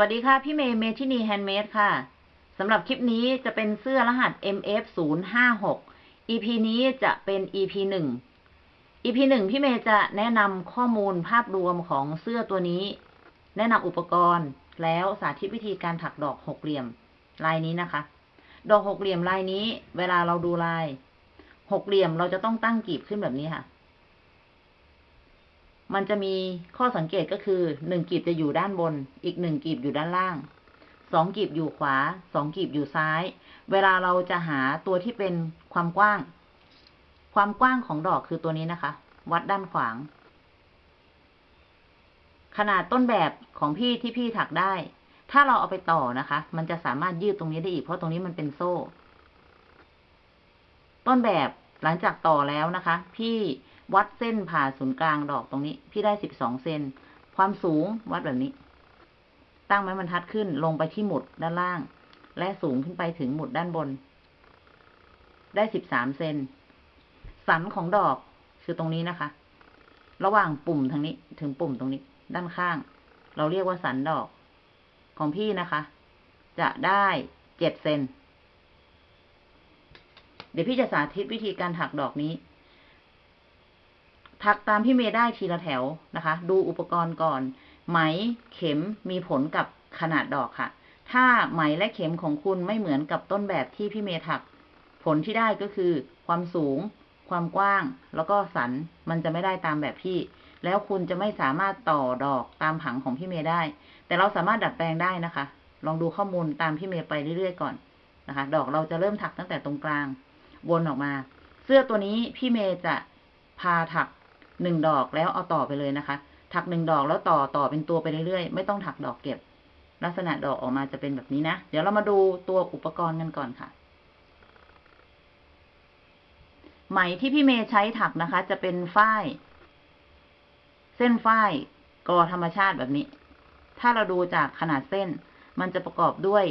วัสดีค่ะ พี่เมย์เมทินีแฮนด์เมดค่ะสำหรับคลิปนี้จะเป็นเสื้อรหัส MF 0 5 6 EP นี้จะเป็น EP 1 EP 1 พี่เมย์จะแนะนำข้อมูลภาพรวมของเสื้อตัวนี้ แนะนำอุปกรณ์ แล้วสาธิตวิธีการถักดอกหกเหลี่ยม ลายนี้นะคะ ดอกหกเหลี่ยมลายนี้ เวลาเราดูลายหกเหลี่ยมเราจะต้องตั้งกลีบขึ้นแบบนี้ค่ะ มันจะมีข้อสังเกตก็คือหนึ่งกีบจะอยู่ด้านบน อีกหนึ่งกีบอยู่ด้านล่างสองกีบอยู่ขวาสองกีบอยู่ซ้าย เวลาเราจะหาตัวที่เป็นความกว้าง ความกว้างของดอกคือตัวนี้นะคะ วัดด้านขวาง ขนาดต้นแบบของพี่ที่พี่ถักได้ ถ้าเราเอาไปต่อนะคะ มันจะสามารถยืดตรงนี้ได้อีกเพราะตรงนี้มันเป็นโซ่ ต้นแบบหลังจากต่อแล้วนะคะ พี่ วัดเส้นผ่าศูนย์กลางดอกตรงนี้ พี่ได้สิบสองเซนความสูงวัดแบบนี้ ตั้งไม้บรรทัดขึ้นลงไปที่หมุดด้านล่าง และสูงขึ้นไปถึงหมุดด้านบน ได้สิบสามเซนสันของดอกคือตรงนี้นะคะ ระหว่างปุ่มทางนี้ถึงปุ่มตรงนี้ ด้านข้าง เราเรียกว่าสันดอกของพี่นะคะ จะได้เจ็ดเซนเดี๋ยวพี่จะสาธิตวิธีการถักดอกนี้ ถักตามพี่เมย์ได้ทีละแถวนะคะ ดูอุปกรณ์ก่อน ไหมเข็มมีผลกับขนาดดอกค่ะ ถ้าไหมและเข็มของคุณไม่เหมือนกับต้นแบบที่พี่เมย์ถัก ผลที่ได้ก็คือ ความสูง ความกว้าง แล้วก็สันมันจะไม่ได้ตามแบบพี่ แล้วคุณจะไม่สามารถต่อดอกตามผังของพี่เมย์ได้ แต่เราสามารถดัดแปลงได้นะคะ ลองดูข้อมูลตามพี่เมย์ไปเรื่อยๆก่อนนะคะ ดอกเราจะเริ่มถักตั้งแต่ตรงกลาง วนออกมา เสื้อตัวนี้พี่เมย์จะพาถัก หนึ่งดอกแล้วเอาต่อไปเลยนะคะ ถักหนึ่งดอกแล้วต่อต่อเป็นตัวไปเรื่อยๆ ไม่ต้องถักดอกเก็บ ลักษณะดอกออกมาจะเป็นแบบนี้นะ เดี๋ยวเรามาดูตัวอุปกรณ์กันก่อนค่ะ ไหมที่พี่เมย์ใช้ถักนะคะ จะเป็นฝ้าย เส้นฝ้ายกอธรรมชาติแบบนี้ ถ้าเราดูจากขนาดเส้น มันจะประกอบด้วย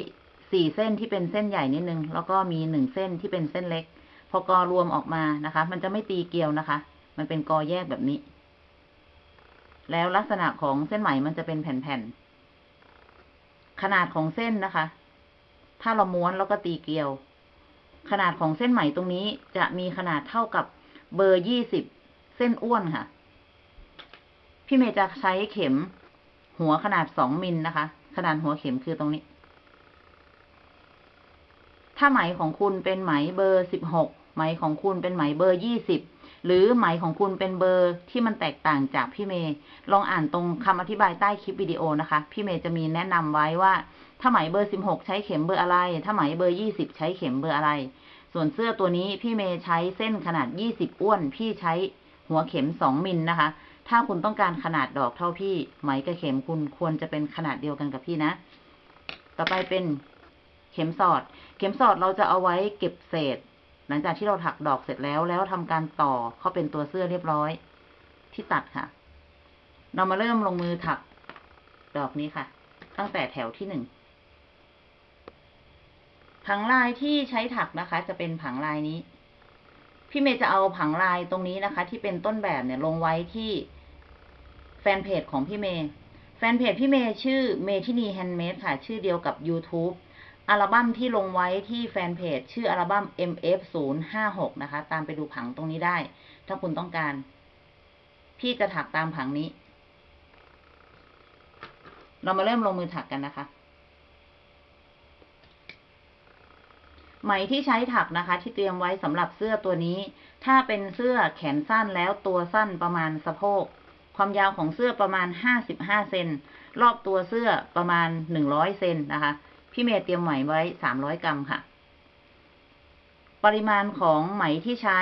สี่เส้นที่เป็นเส้นใหญ่นิดนึง แล้วก็มีหนึ่งเส้นที่เป็นเส้นเล็ก พอกอรวมออกมานะคะ มันจะไม่ตีเกลียวนะคะ มันเป็นกอแยกแบบนี้ แล้วลักษณะของเส้นไหมมันจะเป็นแผ่นๆ ขนาดของเส้นนะคะ ถ้าเราม้วนแล้วก็ตีเกลียว ขนาดของเส้นไหมตรงนี้จะมีขนาดเท่ากับเบอร์ยี่สิบเส้นอ้วนค่ะ พี่เมย์จะใช้เข็มหัวขนาดสองมิลนะคะ ขนาดหัวเข็มคือตรงนี้ ถ้าไหมของคุณเป็นไหมเบอร์สิบหกไหมของคุณเป็นไหมเบอร์ยี่สิบ หรือไหมของคุณเป็นเบอร์ที่มันแตกต่างจากพี่เมย์ลองอ่านตรงคำอธิบายใต้คลิปวิดีโอนะคะ พี่เมย์จะมีแนะนำไว้ว่า ถ้าไหมเบอร์สิบหกใช้เข็มเบอร์อะไร ถ้าไหมเบอร์ยี่สิบใช้เข็มเบอร์อะไร ส่วนเสื้อตัวนี้พี่เมย์ใช้เส้นขนาดยี่สิบอ้วน พี่ใช้หัวเข็มสองมิลนะคะ ถ้าคุณต้องการขนาดดอกเท่าพี่ไหมกับเข็มคุณควรจะเป็นขนาดเดียวกันกับพี่นะ ต่อไปเป็นเข็มสอด เข็มสอดเราจะเอาไว้เก็บเศษ หลังจากที่เราถักดอกเสร็จแล้วแล้วทำการต่อเข้าเป็นตัวเสื้อเรียบร้อย ที่ตัดค่ะ เรามาเริ่มลงมือถักดอกนี้ค่ะ ตั้งแต่แถวที่หนึ่งผังลายที่ใช้ถักนะคะ จะเป็นผังลายนี้ พี่เมย์จะเอาผังลายตรงนี้นะคะ ที่เป็นต้นแบบเนี่ยลงไว้ที่แฟนเพจของพี่เมย์แฟนเพจพี่เมย์ชื่อเมทินีแฮนด์เมดค่ะ ชื่อเดียวกับ YouTube อัลบั้มที่ลงไว้ที่แฟนเพจ ชื่ออัลบั้ม MF 0 5 6 นะคะ ตามไปดูผังตรงนี้ได้ ถ้าคุณต้องการ พี่จะถักตามผังนี้ เรามาเริ่มลงมือถักกันนะคะ ไหมที่ใช้ถักนะคะ ที่เตรียมไว้สำหรับเสื้อตัวนี้ ถ้าเป็นเสื้อแขนสั้นแล้วตัวสั้นประมาณสะโพก ความยาวของเสื้อประมาณห้าสิบห้าเซน รอบตัวเสื้อประมาณหนึ่งร้อยเซนนะคะ พี่เมย์เตรียมไหมไว้สามร้อยกรัมค่ะ ปริมาณของไหมที่ใช้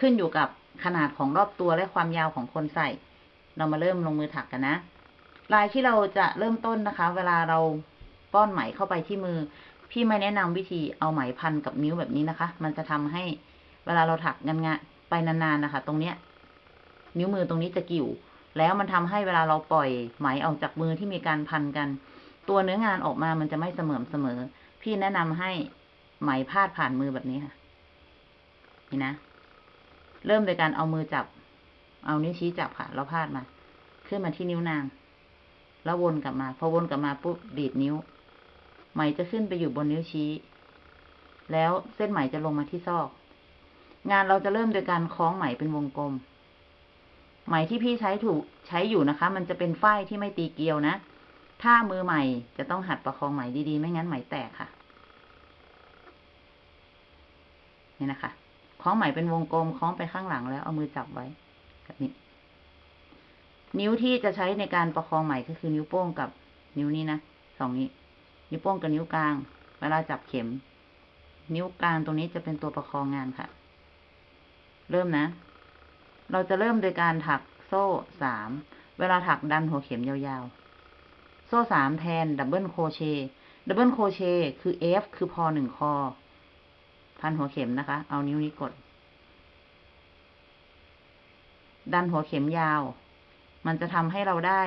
ขึ้นอยู่กับขนาดของรอบตัวและความยาวของคนใส่ เรามาเริ่มลงมือถักกันนะ ลายที่เราจะเริ่มต้นนะคะ เวลาเราป้อนไหมเข้าไปที่มือ พี่ไม่แนะนำวิธีเอาไหมพันกับนิ้วแบบนี้นะคะ มันจะทำให้เวลาเราถักงานงะไปนานๆนะคะ ตรงเนี้ย นิ้วมือตรงนี้จะกิ่ว แล้วมันทำให้เวลาเราปล่อยไหมออกจากมือที่มีการพันกัน ตัวเนื้องานออกมามันจะไม่เสมอเสมอ พี่แนะนำให้ไหมพาดผ่านมือแบบนี้ค่ะ นี่นะ เริ่มโดยการเอามือจับ เอานิ้วชี้จับค่ะ แล้วพาดมา ขึ้นมาที่นิ้วนาง แล้ววนกลับมา พอวนกลับมาปุ๊บดีดนิ้ว ไหมจะขึ้นไปอยู่บนนิ้วชี้ แล้วเส้นไหมจะลงมาที่ซอก งานเราจะเริ่มโดยการคล้องไหมเป็นวงกลม ไหมที่พี่ใช้ถูกใช้อยู่นะคะ มันจะเป็นฝ้ายที่ไม่ตีเกลียวนะ ถ้ามือใหม่จะต้องหัดประคองไหมดีๆ ไม่งั้นไหมแตกค่ะ นี่นะคะคล้องไหมเป็นวงกลมคล้องไปข้างหลังแล้วเอามือจับไว้แบบนี้ นิ้วที่จะใช้ในการประคองไหมก็คือนิ้วโป้งกับนิ้วนี้นะสองนี้นิ้วโป้งกับนิ้วกลาง เวลาจับเข็ม นิ้วกลางตรงนี้จะเป็นตัวประคองงานค่ะ เริ่มนะ เราจะเริ่มโดยการถักโซ่สาม เวลาถักดันหัวเข็มยาวๆ โซ่สามแทน double crochet double crochet คือ F คือพอหนึ่งคอ พันหัวเข็มนะคะ เอานิ้วนี้กด ดันหัวเข็มยาว มันจะทำให้เราได้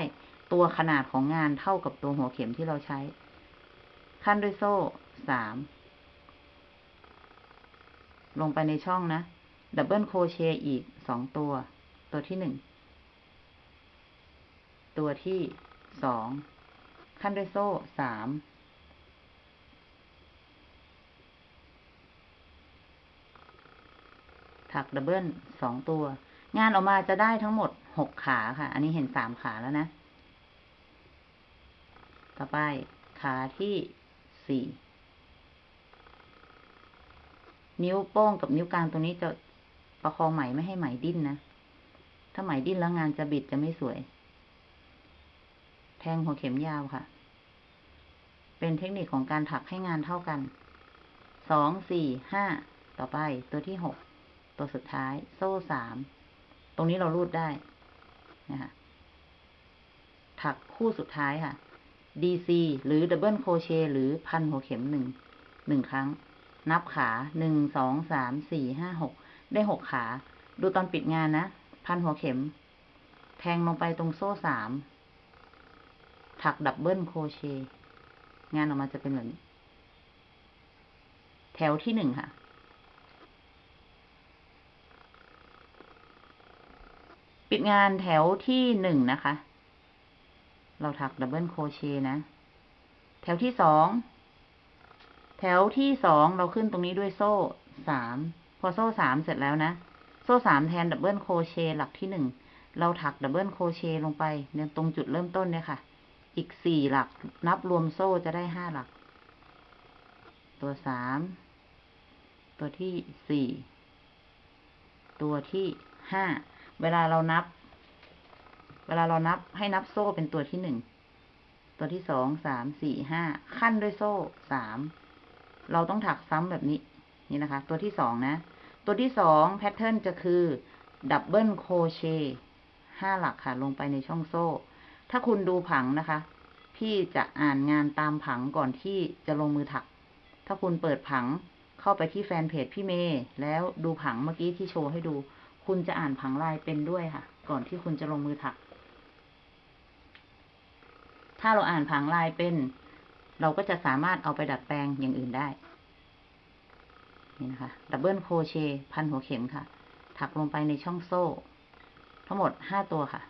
ตัวขนาดของงานเท่ากับตัวหัวเข็มที่เราใช้ คั่นด้วยโซ่สาม ลงไปในช่องนะ double crochet อีกสองตัว ตัวที่หนึ่ง ตัวที่สอง คั่นด้วยโซ่สามถัก double สองตัว งานออกมาจะได้ทั้งหมดหกขาค่ะ อันนี้เห็นสามขาแล้วนะ ต่อไปขาที่สี่นิ้วโป้งกับนิ้วกลางตรงนี้จะประคองไหมไม่ให้ไหมดิ้นนะ ถ้าไหมดิ้นแล้วงานจะบิดจะไม่สวย แทงหัวเข็มยาวค่ะ เป็นเทคนิคของการถักให้งานเท่ากัน สอง สี่ ห้า ต่อไป ตัวที่หก ตัวสุดท้าย โซ่สาม ตรงนี้เรารูดได้ นะคะ ถักคู่สุดท้ายค่ะ DC หรือ double crochet หรือพันหัวเข็มหนึ่ง หนึ่งครั้ง นับขาหนึ่ง สอง สาม สี่ ห้า หก ได้หกขา ดูตอนปิดงานนะ พันหัวเข็ม แทงลงไปตรงโซ่สาม ถัก double crochet งานออกมาจะเป็นแบบนี้ แถวที่หนึ่งค่ะ ปิดงานแถวที่หนึ่งนะคะ เราถัก double crochet นะ แถวที่สอง แถวที่สองเราขึ้นตรงนี้ด้วยโซ่สาม พอโซ่สามเสร็จแล้วนะ โซ่สามแทน double crochet หลักที่หนึ่ง เราถัก double crochet ลงไปเนี่ยตรงจุดเริ่มต้นเนี่ยค่ะ อีกสี่หลัก นับรวมโซ่จะได้ห้าหลัก ตัวสาม ตัวที่สี่ ตัวที่ห้า เวลาเรานับ เวลาเรานับให้นับโซ่เป็นตัวที่หนึ่ง ตัวที่สอง สาม สี่ ห้า คั่นด้วยโซ่สาม เราต้องถักซ้ำแบบนี้ นี่นะคะ ตัวที่สองนะ ตัวที่สอง pattern จะคือ double crochet ห้าหลักค่ะ ลงไปในช่องโซ่ ถ้าคุณดูผังนะคะ พี่จะอ่านงานตามผังก่อนที่จะลงมือถัก ถ้าคุณเปิดผังเข้าไปที่แฟนเพจพี่เมย์แล้วดูผังเมื่อกี้ที่โชว์ให้ดู คุณจะอ่านผังลายเป็นด้วยค่ะ ก่อนที่คุณจะลงมือถัก ถ้าเราอ่านผังลายเป็น เราก็จะสามารถเอาไปดัดแปลงอย่างอื่นได้ นี่นะคะ double crochet พันหัวเข็มค่ะ ถักลงไปในช่องโซ่ ทั้งหมดห้าตัวค่ะ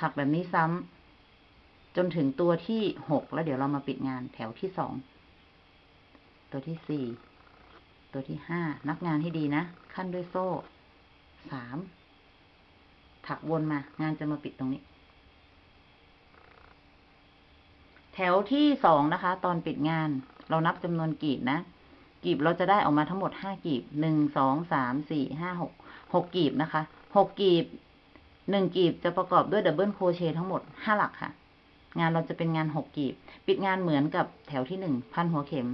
ถักแบบนี้ซ้ำจนถึงตัวที่หกแล้วเดี๋ยวเรามาปิดงานแถวที่สอง ตัวที่สี่ ตัวที่ห้า นับงานให้ดีนะ ขั้นด้วยโซ่ สาม ถักวนมา งานจะมาปิดตรงนี้ แถวที่สองนะคะ ตอนปิดงาน เรานับจำนวนกีบนะ กีบเราจะได้ออกมาทั้งหมดห้ากีบ หนึ่ง สอง สาม สี่ ห้า หก หกกีบนะคะ หกกีบ หนึ่งกีบจะประกอบด้วย double crochet ทั้งหมดห้าหลักค่ะ งานเราจะเป็นงานหกกีบ ปิดงานเหมือนกับแถวที่หนึ่งพันหัวเข็ม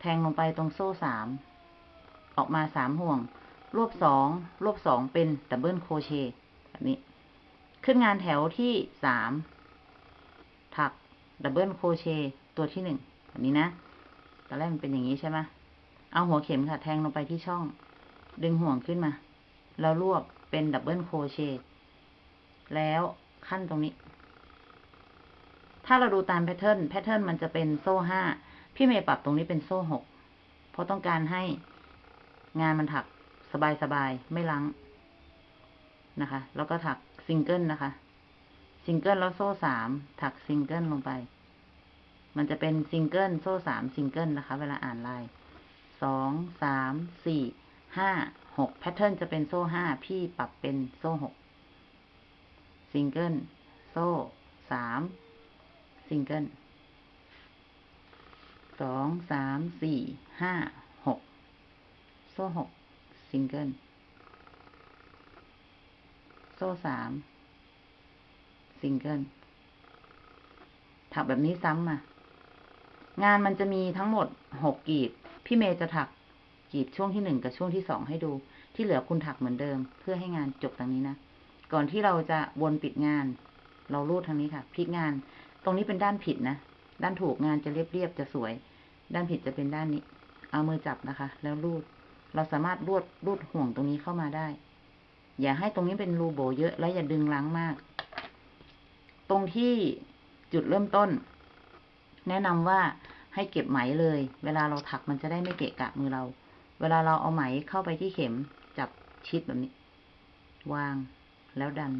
แทงลงไปตรงโซ่สาม ออกมาสามห่วง รวบสองรวบสองเป็น double crochet แบบนี้ ขึ้นงานแถวที่สามถัก double crochet ตัวที่หนึ่งแบบนี้นะตอนแรกมันเป็นอย่างนี้ใช่ไหมเอาหัวเข็มค่ะ แทงลงไปที่ช่อง ดึงห่วงขึ้นมา แล้วรวบ เป็น double crochet แล้วขั้นตรงนี้ ถ้าเราดูตาม pattern pattern มันจะเป็นโซ่ห้าพี่เมย์ปรับตรงนี้เป็นโซ่หกเพราะต้องการให้งานมันถักสบายๆไม่รั้งนะคะ แล้วก็ถักซิงเกิลนะคะ ซิงเกิลแล้วโซ่สามถักซิงเกิลลงไป มันจะเป็นซิงเกิลโซ่สามซิงเกิลนะคะ เวลาอ่านลายสองสามสี่ห้า หก pattern จะเป็นโซ่ห้าพี่ปรับเป็นโซ่หกซิงเกิลโซ่สามซิงเกิลสองสามสี่ห้าหกโซ่หกซิงเกิลโซ่สามซิงเกิลถักแบบนี้ซ้ำมางานมันจะมีทั้งหมดหกกีบพี่เมย์จะถัก กีบช่วงที่หนึ่งกับช่วงที่สองให้ดู ที่เหลือคุณถักเหมือนเดิม เพื่อให้งานจบตรงนี้นะ ก่อนที่เราจะวนปิดงาน เราลูดทางนี้ค่ะพลิกงาน ตรงนี้เป็นด้านผิดนะ ด้านถูกงานจะเรียบๆจะสวย ด้านผิดจะเป็นด้านนี้ เอามือจับนะคะ แล้วลูด เราสามารถลวดลูดห่วงตรงนี้เข้ามาได้ อย่าให้ตรงนี้เป็นรูโบเยอะ และอย่าดึงล้างมาก ตรงที่จุดเริ่มต้น แนะนำว่าให้เก็บไหมเลย เวลาเราถักมันจะได้ไม่เกะกะมือเรา เวลาเราเอาไหมเข้าไปที่เข็มจับชิดแบบนี้ วางแล้วดัน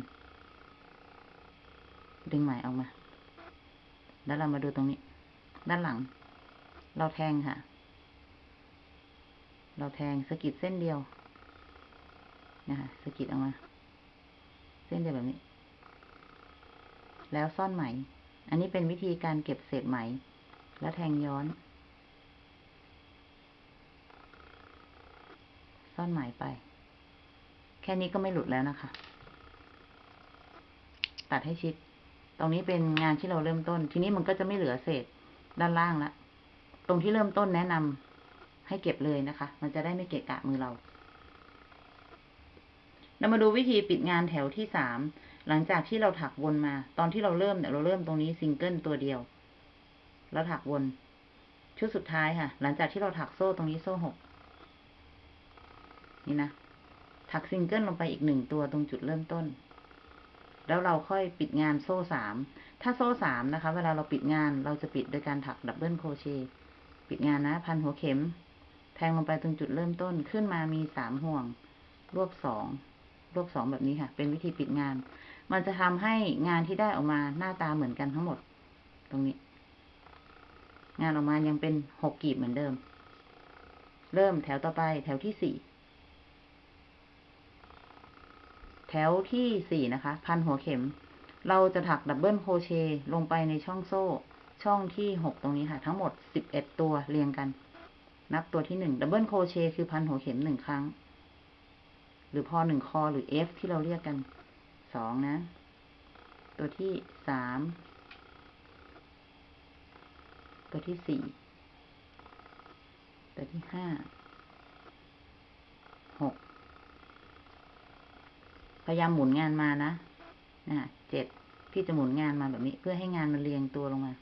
ดึงไหมออกมา แล้วเรามาดูตรงนี้ ด้านหลัง เราแทงค่ะ เราแทงสกิดเส้นเดียวนะคะสกิดออกมา เส้นเดียวแบบนี้ แล้วซ่อนไหม อันนี้เป็นวิธีการเก็บเศษไหม แล้วแทงย้อน ซ่อนไหมไป แค่นี้ก็ไม่หลุดแล้วนะคะ ตัดให้ชิด ตรงนี้เป็นงานที่เราเริ่มต้น ทีนี้มันก็จะไม่เหลือเศษด้านล่างละตรงที่เริ่มต้นแนะนำให้เก็บเลยนะคะ มันจะได้ไม่เกะกะมือเราเรามาดูวิธีปิดงานแถวที่สาม หลังจากที่เราถักวนมา ตอนที่เราเริ่มเนี่ยเราเริ่มตรงนี้ซิงเกิลตัวเดียว แล้วถักวน ชุดสุดท้ายค่ะ หลังจากที่เราถักโซ่ตรงนี้โซ่หก นี่นะ ถักซิงเกิลลงไปอีกหนึ่งตัวตรงจุดเริ่มต้น แล้วเราค่อยปิดงานโซ่สาม ถ้าโซ่สามนะคะ เวลาเราปิดงานเราจะปิดโดยการถัก double crochet ปิดงานนะ พันหัวเข็ม แทงลงไปตรงจุดเริ่มต้นขึ้นมามีสามห่วง รวบสองรวบสองแบบนี้ค่ะ เป็นวิธีปิดงาน มันจะทำให้งานที่ได้ออกมาหน้าตาเหมือนกันทั้งหมด ตรงนี้ งานออกมายังเป็นหกกีบเหมือนเดิม เริ่มแถวต่อไปแถวที่สี่ แถวที่สี่นะคะ พันหัวเข็ม เราจะถัก double crochet ลงไปในช่องโซ่ ช่องที่หกตรงนี้ค่ะ ทั้งหมดสิบเอ็ดตัวเรียงกัน นับตัวที่หนึ่ง double crochet คือพันหัวเข็มหนึ่งครั้ง หรือพอหนึ่งคอหรือ F ที่เราเรียกกันสองนะ ตัวที่สามตัวที่สี่ตัวที่ห้าหก พยายามหมุนงานมานะนะเจ็ดพี่จะหมุนงานมาแบบนี้ เพื่อให้งานมันเรียงตัวลงมา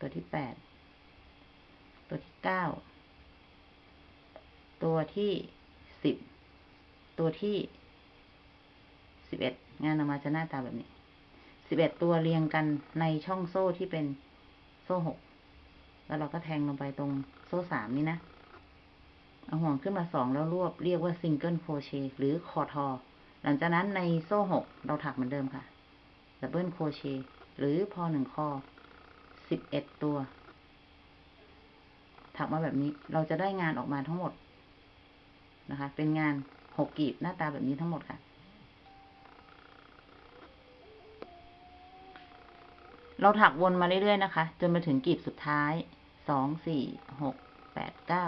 ตัวที่แปด ตัวที่เก้า ตัวที่สิบ ตัวที่สิบเอ็ดงานออกมาจะหน้าตาแบบนี้สิบเอ็ดตัวเรียงกันในช่องโซ่ที่เป็นโซ่หก แล้วเราก็แทงลงไปตรงโซ่สามนี่นะ เอาห่วงขึ้นมาสองแล้วรวบเรียกว่า single crochet หรือคอทอ หลังจากนั้นในโซ่หกเราถักเหมือนเดิมค่ะ double crochet หรือพอหนึ่งคอสิบเอ็ดตัว ถักมาแบบนี้เราจะได้งานออกมาทั้งหมดนะคะ เป็นงานหกกีบหน้าตาแบบนี้ทั้งหมดค่ะ เราถักวนมาเรื่อยๆนะคะ จนมาถึงกีบสุดท้ายสองสี่หกแปดเก้า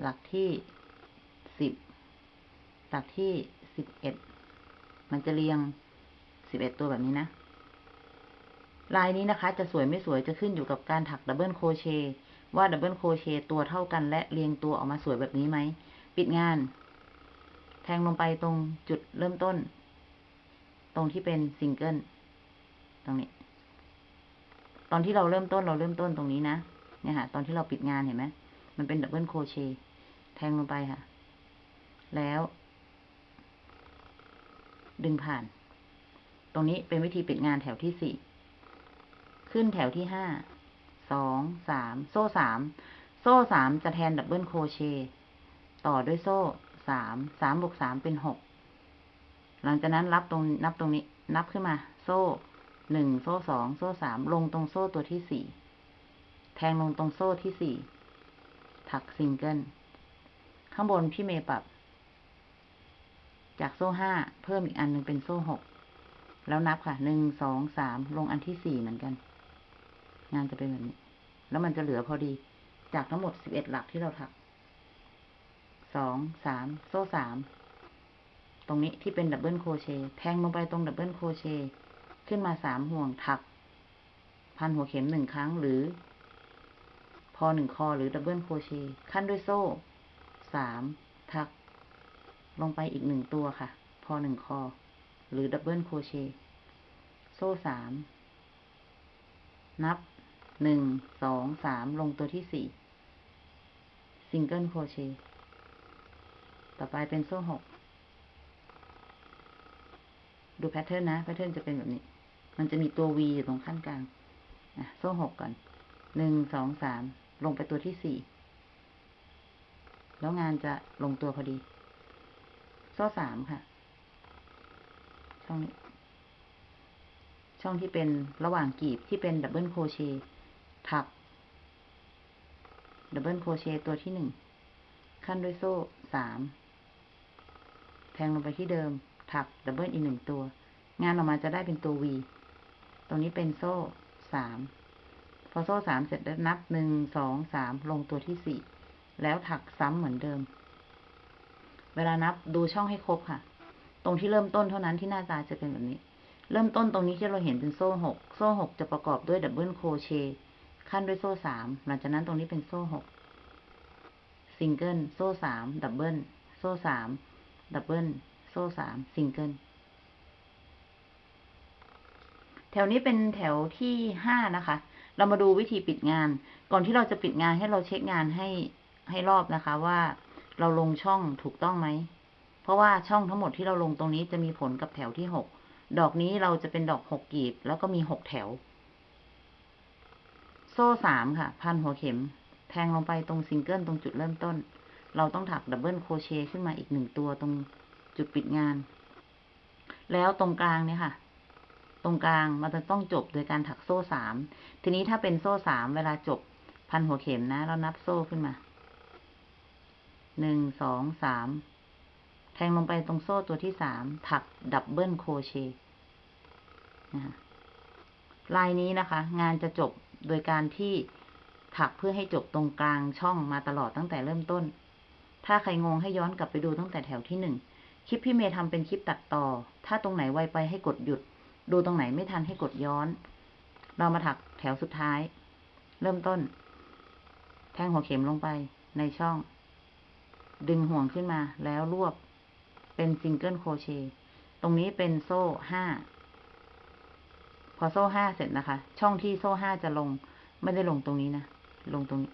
หลักที่สิบหลักที่สิบเอ็ดมันจะเรียงสิบเอ็ดตัวแบบนี้นะ ลายนี้นะคะ จะสวยไม่สวยจะขึ้นอยู่กับการถักดับเบิลโครเชต์ว่า double crochet ตัวเท่ากันและเรียงตัวออกมาสวยแบบนี้ไหม ปิดงาน แทงลงไปตรงจุดเริ่มต้น ตรงที่เป็นซิงเกิลตรงนี้ ตอนที่เราเริ่มต้นเราเริ่มต้นตรงนี้นะ เนี่ยค่ะ ตอนที่เราปิดงานเห็นไหม มันเป็น double crochet แทงลงไปค่ะ แล้ว ดึงผ่าน ตรงนี้เป็นวิธีปิดงานแถวที่สี่ขึ้นแถวที่ห้าสองสามโซ่สามโซ่สามจะแทน double crochet ต่อด้วยโซ่สามสามบวกสามเป็นหกหลังจากนั้นรับตรงนับตรงนี้ นับขึ้นมา โซ่หนึ่งโซ่สองโซ่สามลงตรงโซ่ตัวที่สี่แทงลงตรงโซ่ที่สี่ ถักซิงเกิล ข้างบนพี่เมย์ปรับ จากโซ่ห้าเพิ่มอีกอันหนึ่งเป็นโซ่หก แล้วนับค่ะ หนึ่ง สอง สาม ลงอันที่สี่เหมือนกัน งานจะเป็นแบบนี้ แล้วมันจะเหลือพอดี จากทั้งหมดสิบเอ็ดหลักที่เราถัก สอง สาม โซ่สาม ตรงนี้ที่เป็น double crochet แทงลงไปตรง double crochet ขึ้นมาสามห่วงถัก พันหัวเข็มหนึ่งครั้งหรือ พอหนึ่งคอหรือ double crochet คั่นด้วยโซ่สามถัก ลงไปอีกหนึ่งตัวค่ะ พอหนึ่งคอ หรือ double crochet โซ่สามนับหนึ่งสองสามลงตัวที่สี่ single crochet ต่อไปเป็นโซ่หกดู pattern นะ pattern จะเป็นแบบนี้ มันจะมีตัว V อยู่ตรงคั่นกลาง อะ โซ่หกก่อน หนึ่ง สอง สาม ลงไปตัวที่สี่ แล้วงานจะลงตัวพอดี โซ่สามค่ะ ช่องนี้ ช่องที่เป็นระหว่างกีบที่เป็น double crochet ถัก double crochet ตัวที่หนึ่ง คั่นด้วยโซ่สาม แทงลงไปที่เดิม ถัก double อีกหนึ่งตัว งานออกมาจะได้เป็นตัว V ตรงนี้เป็นโซ่สาม พอโซ่สามเสร็จแล้วนับหนึ่งสองสามลงตัวที่สี่แล้วถักซ้ำเหมือนเดิม เวลานับดูช่องให้ครบค่ะ ตรงที่เริ่มต้นเท่านั้นที่หน้าตาจะเป็นแบบนี้ เริ่มต้นตรงนี้ที่เราเห็นเป็นโซ่หกโซ่หกจะประกอบด้วย double crochet คั่นด้วยโซ่สามหลังจากนั้นตรงนี้เป็นโซ่หกซิงเกิลโซ่สาม double โซ่สาม double โซ่สามซิงเกิลแถวนี้เป็นแถวที่ห้านะคะ เรามาดูวิธีปิดงาน ก่อนที่เราจะปิดงานให้เราเช็คงานให้ให้รอบนะคะ ว่าเราลงช่องถูกต้องไหม เพราะว่าช่องทั้งหมดที่เราลงตรงนี้จะมีผลกับแถวที่หก ดอกนี้เราจะเป็นดอกหกกีบ แล้วก็มีหกแถว โซ่สามค่ะ พันหัวเข็ม แทงลงไปตรงซิงเกิลตรงจุดเริ่มต้น เราต้องถัก double crochet ขึ้นมาอีกหนึ่งตัวตรงจุดปิดงาน แล้วตรงกลางเนี่ยค่ะ ตรงกลางมันจะต้องจบโดยการถักโซ่สาม ทีนี้ถ้าเป็นโซ่สามเวลาจบพันหัวเข็มนะ เรานับโซ่ขึ้นมา หนึ่ง สอง สาม แทงลงไปตรงโซ่ตัวที่สาม ถัก double crochet นะคะลายนี้นะคะ งานจะจบโดยการที่ถักเพื่อให้จบตรงกลางช่องมาตลอดตั้งแต่เริ่มต้น ถ้าใครงงให้ย้อนกลับไปดูตั้งแต่แถวที่หนึ่ง คลิปพี่เมย์ทำเป็นคลิปตัดต่อ ถ้าตรงไหนไวไปให้กดหยุด ดูตรงไหนไม่ทันให้กดย้อน เรามาถักแถวสุดท้าย เริ่มต้น แทงหัวเข็มลงไปในช่อง ดึงห่วงขึ้นมาแล้วรวบ เป็น single crochet ตรงนี้เป็นโซ่ห้า พอโซ่ห้าเสร็จนะคะ ช่องที่โซ่ห้าจะลง ไม่ได้ลงตรงนี้นะ ลงตรงนี้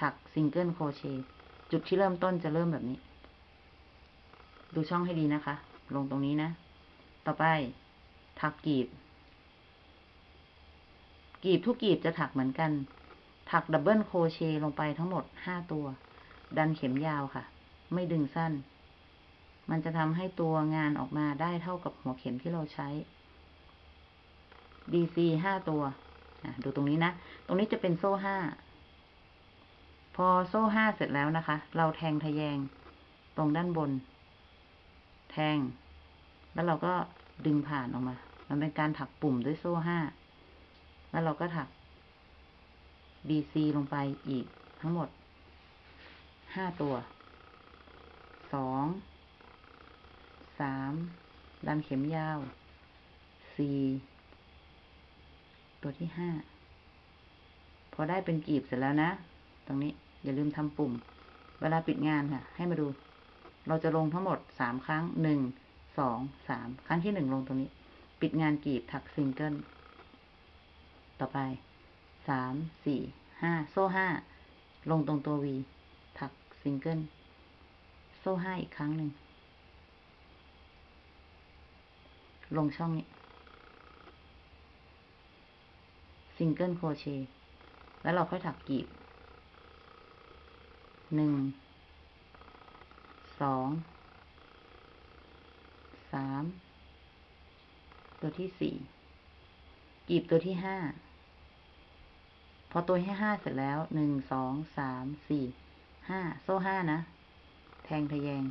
ถัก single crochet จุดที่เริ่มต้นจะเริ่มแบบนี้ ดูช่องให้ดีนะคะ ลงตรงนี้นะ ต่อไป ถักกีบ กีบทุกกีบจะถักเหมือนกัน ถัก double crochet ลงไปทั้งหมดห้าตัว ดันเข็มยาวค่ะ ไม่ดึงสั้น มันจะทำให้ตัวงานออกมาได้เท่ากับหัวเข็มที่เราใช้ DC ห้าตัวดูตรงนี้นะ ตรงนี้จะเป็นโซ่ห้า พอโซ่ห้าเสร็จแล้วนะคะ เราแทงทะแยงตรงด้านบน แทง แล้วเราก็ดึงผ่านออกมา มันเป็นการถักปุ่มด้วยโซ่ห้า แล้วเราก็ถัก DC ลงไปอีกทั้งหมดห้าตัว สอง สาม ดันเข็มยาว สี่ ตัวที่ห้า พอได้เป็นกีบเสร็จแล้วนะ ตรงนี้อย่าลืมทำปุ่ม เวลาปิดงานค่ะ ให้มาดู เราจะลงทั้งหมดสามครั้งหนึ่งสองสามครั้งที่หนึ่งลงตรงนี้ ปิดงานกีบถักซิงเกิล ต่อไปสามสี่ห้าโซ่ห้าลงตรงตัว V ถักซิงเกิล โซ่ห้าอีกครั้งหนึ่ง ลงช่องนี้ single crochet แล้วเราค่อยถักกีบหนึ่ง สอง สาม ตัวที่สี่กีบตัวที่ห้า พอตัวที่ห้าเสร็จแล้ว หนึ่ง สอง สาม สี่ ห้า โซ่ห้านะ แทงทะแยง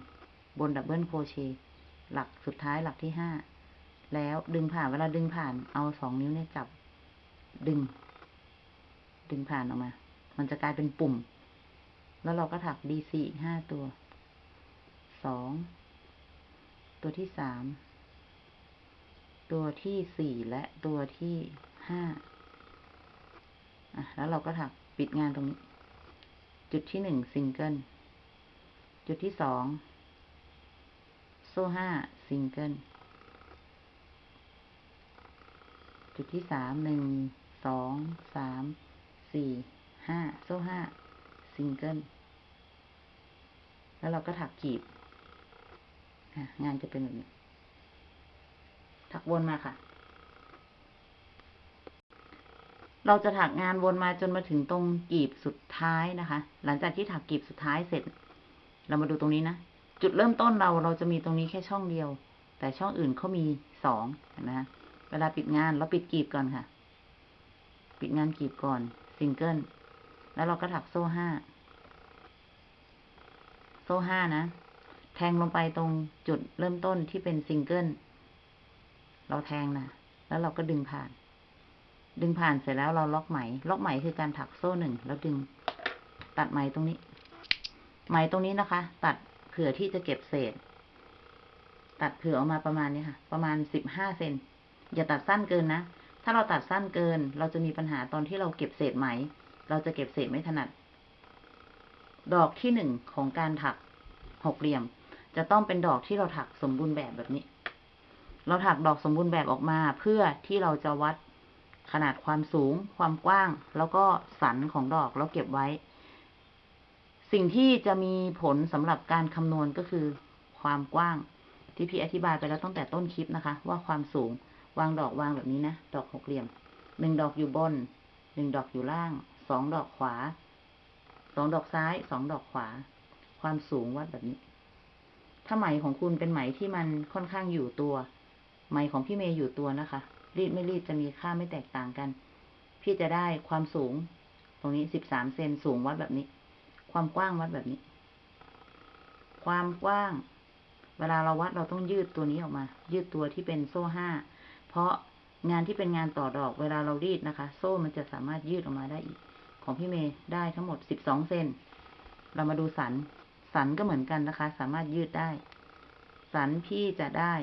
บนดับเบิลโครเชต์หลักสุดท้ายหลักที่ห้า แล้วดึงผ่าน เวลาดึงผ่าน เอาสองนิ้วเนี่ยจับ ดึง ดึงผ่านออกมา มันจะกลายเป็นปุ่ม แล้วเราก็ถัก D4 อีกห้าตัว สอง ตัวที่สาม ตัวที่สี่และตัวที่ห้าอะ แล้วเราก็ถักปิดงานตรงนี้ จุดที่หนึ่งซิงเกิล จุดที่สอง โซ่ห้าซิงเกิล จุดที่สามหนึ่ง สอง สาม สี่ ห้า โซ่ห้าซิงเกิลแล้วเราก็ถักกีบ งานจะเป็นแบบนี้ ถักวนมาค่ะ เราจะถักงานวนมาจนมาถึงตรงกีบสุดท้ายนะคะ หลังจากที่ถักกีบสุดท้ายเสร็จ เรามาดูตรงนี้นะ จุดเริ่มต้นเราเราจะมีตรงนี้แค่ช่องเดียว แต่ช่องอื่นเขามีสองเห็นไหมคะเวลาปิดงานเราปิดกีบก่อนค่ะ ปิดงานกีบก่อนซิงเกิลแล้วเราก็ถักโซ่ห้า โซ่ห้านะ แทงลงไปตรงจุดเริ่มต้นที่เป็นซิงเกิล เราแทงนะแล้วเราก็ดึงผ่าน ดึงผ่านเสร็จแล้วเราล็อกไหม ล็อกไหมคือการถักโซ่หนึ่งแล้วดึง ตัดไหมตรงนี้ ไหมตรงนี้นะคะ ตัดเผื่อที่จะเก็บเศษ ตัดเผื่อออกมาประมาณนี้ค่ะ ประมาณสิบห้าเซนอย่าตัดสั้นเกินนะ ถ้าเราตัดสั้นเกิน เราจะมีปัญหาตอนที่เราเก็บเศษไหม เราจะเก็บเศษไม่ถนัด ดอกที่หนึ่งของการถักหกเหลี่ยม จะต้องเป็นดอกที่เราถักสมบูรณ์แบบแบบนี้ เราถักดอกสมบูรณ์แบบออกมาเพื่อที่เราจะวัดขนาดความสูง ความกว้าง แล้วก็สันของดอกแล้วเก็บไว้ สิ่งที่จะมีผลสำหรับการคำนวณก็คือ ความกว้างที่พี่อธิบายไปแล้วตั้งแต่ต้นคลิปนะคะ ว่าความสูงวางดอกวางแบบนี้นะ ดอกหกเหลี่ยมหนึ่งดอกอยู่บนหนึ่งดอกอยู่ล่างสองดอกขวาสองดอกซ้ายสองดอกขวา ความสูงวัดแบบนี้ ถ้าไหมของคุณเป็นไหมที่มันค่อนข้างอยู่ตัว ไหมของพี่เมย์อยู่ตัวนะคะ รีดไม่รีดจะมีค่าไม่แตกต่างกัน พี่จะได้ความสูง ตรงนี้สิบสามเซนสูงวัดแบบนี้ ความกว้างวัดแบบนี้ ความกว้าง เวลาเราวัดเราต้องยืดตัวนี้ออกมา ยืดตัวที่เป็นโซ่ห้า เพราะงานที่เป็นงานต่อดอก เวลาเรารีดนะคะ โซ่มันจะสามารถยืดออกมาได้อีก ของพี่เมย์ได้ทั้งหมดสิบสองเซน เรามาดูสัน สันก็เหมือนกันนะคะ สามารถยืดได้ สันพี่จะได้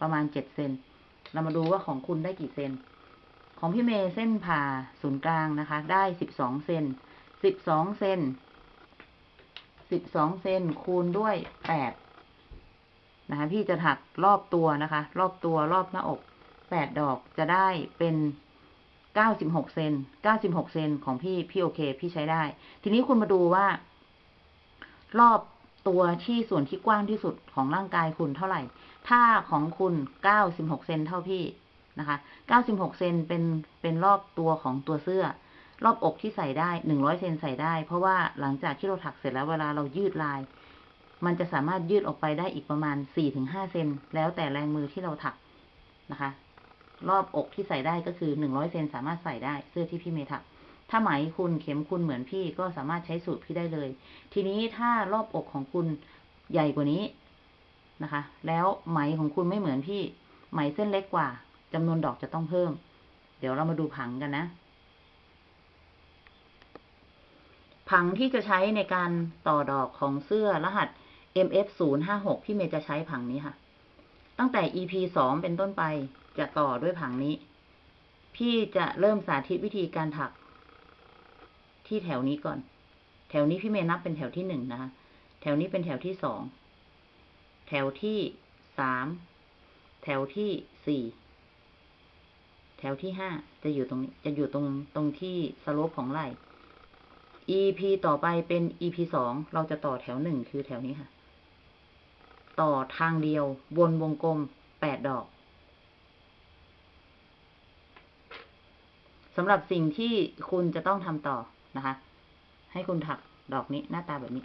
ประมาณเจ็ดเซน เรามาดูว่าของคุณได้กี่เซน ของพี่เมย์เส้นผ่าศูนย์กลางนะคะ ได้สิบสองเซน สิบสองเซน สิบสองเซนคูณด้วยแปดนะคะ พี่จะถักรอบตัวนะคะ รอบตัวรอบหน้าอกแปดดอกจะได้เป็นเก้าสิบหกเซนเก้าสิบหกเซนของพี่ พี่โอเค พี่ใช้ได้ ทีนี้คุณมาดูว่า รอบตัวที่ส่วนที่กว้างที่สุดของร่างกายคุณเท่าไหร่ ถ้าของคุณเก้าสิบหกเซนเท่าพี่นะคะเก้าสิบหกเซนเป็นเป็นรอบตัวของตัวเสื้อ รอบอกที่ใส่ได้หนึ่งร้อยเซนใส่ได้ เพราะว่าหลังจากที่เราถักเสร็จแล้วเวลาเรายืดลาย มันจะสามารถยืดออกไปได้อีกประมาณสี่ถึงห้าเซนแล้วแต่แรงมือที่เราถักนะคะ รอบอกที่ใส่ได้ก็คือหนึ่งร้อยเซนสามารถใส่ได้เสื้อที่พี่เมย์ถัก ถ้าไหมคุณเข็มคุณเหมือนพี่ก็สามารถใช้สูตรพี่ได้เลย ทีนี้ถ้ารอบอกของคุณใหญ่กว่านี้นะคะ แล้วไหมของคุณไม่เหมือนพี่ ไหมเส้นเล็กกว่าจำนวนดอกจะต้องเพิ่ม เดี๋ยวเรามาดูผังกันนะ ผังที่จะใช้ในการต่อดอกของเสื้อรหัส MF 0 5 6พี่เมย์จะใช้ผังนี้ค่ะ ตั้งแต่ EP สองเป็นต้นไปจะต่อด้วยผังนี้ พี่จะเริ่มสาธิตวิธีการถัก ที่แถวนี้ก่อน แถวนี้พี่เมย์นับเป็นแถวที่หนึ่งนะคะ แถวนี้เป็นแถวที่สอง แถวที่สาม แถวที่สี่ แถวที่ห้าจะอยู่ตรงนี้ จะอยู่ตรงตรงที่สโลปของไหล่ EP ต่อไปเป็น EP สอง เราจะต่อแถวหนึ่งคือแถวนี้ค่ะ ต่อทางเดียววนวงกลมแปดดอกสำหรับสิ่งที่คุณจะต้องทำต่อ นะคะ ให้คุณถักดอกนี้หน้าตาแบบนี้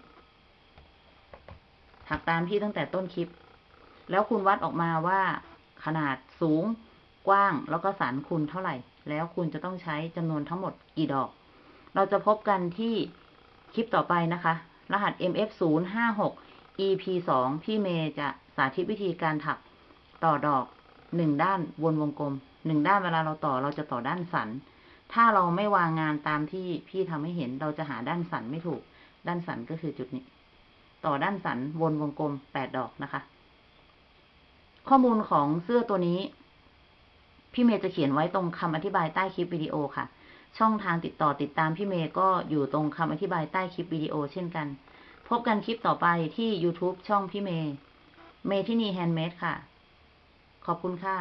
ถักตามที่ตั้งแต่ต้นคลิป แล้วคุณวัดออกมาว่าขนาดสูงกว้างแล้วก็สันคุณเท่าไหร่ แล้วคุณจะต้องใช้จำนวนทั้งหมดกี่ดอก เราจะพบกันที่คลิปต่อไปนะคะ รหัส MF 0 5 6 EP 2 พี่เมย์จะสาธิตวิธีการถักต่อดอกหนึ่งด้านวนวงกลมหนึ่งด้านเวลาเราต่อเราจะต่อด้านสัน ถ้าเราไม่วางงานตามที่พี่ทำให้เห็นเราจะหาด้านสันไม่ถูก ด้านสันก็คือจุดนี้ ต่อด้านสันวนวงกลมแปดดอกนะคะ ข้อมูลของเสื้อตัวนี้ พี่เมย์จะเขียนไว้ตรงคำอธิบายใต้คลิปวิดีโอค่ะ ช่องทางติดต่อติดตามพี่เมย์ก็อยู่ตรงคำอธิบายใต้คลิปวิดีโอเช่นกัน พบกันคลิปต่อไปที่ YouTube ช่องพี่เมย์เมทินีแฮนด์เมดค่ะ ขอบคุณค่ะ